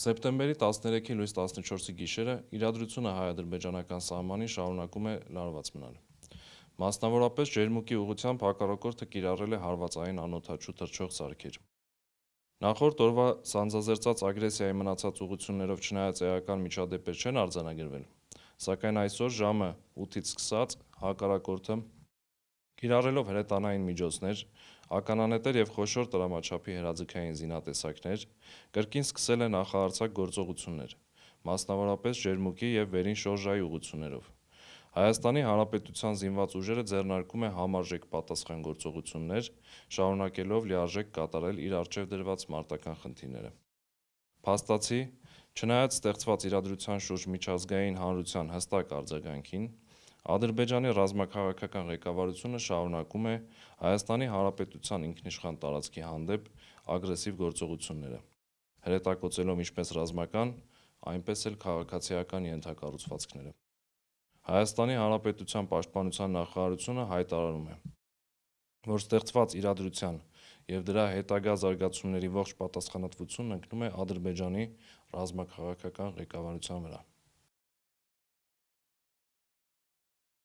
Սեպտեմբերի 13-ի լույս 14-ի գիշերը իրադրությունը հայ-ադրբեջանական սահմանին շարունակում է լարված մնալ։ Մասնավորապես ջերմուկի ուղությամբ հակառակորդը կիրառել է հարվածային անօդաչու թռչող սարքեր։ Նախորդ օրվա սանձազերծած ագրեսիայի մնացած ուղություններով չնայած էական միջադեպեր չեն արձանագրվել, սակայն այսօր ժամը 8-ից սկսած հակառակորդը կիրառելով հրետանային միջոցներ, ականանետեր եւ խոշոր տրամաչափի հրաձգային զինատեսակներ, կրկին սկսել է նախահարցակ գործողություններ, մասնավորապես ջերմուկի եւ վերին շորժայի ուղություններով։ Հայաստանի Հանրապետության զինված ուժերը ձեռնարկում է համարժեք պատասխան գործողություններ, շարունակելով լիարժեք կատարել իր արժեվ դրված մարտական խնդիրները։ Փաստացի, չնայած ստեղծված իրադրության շուրջ միջազգային հանրության հստակ արձագանքին, Ադրբեջանի ռազմաքաղաքական ղեկավարությունը շարունակում է Հայաստանի Հանրապետության ինքնիշխան տարածքի հանդեպ ագրեսիվ գործողությունները, հրետակոծելով ինչպես ռազմական, այնպես էլ քաղաքացիական ենթակառուցվածքները։ Հայաստանի Հանրապետության պաշտպանության նախարարությունը հայտարարում է, որ ստեղծված իրադրության եւ դրա հետագա զարգացումների ողջ պատասխանատվությունն ընկնում է Ադրբեջանի ռազմաքաղաքական ղեկավարության վրա։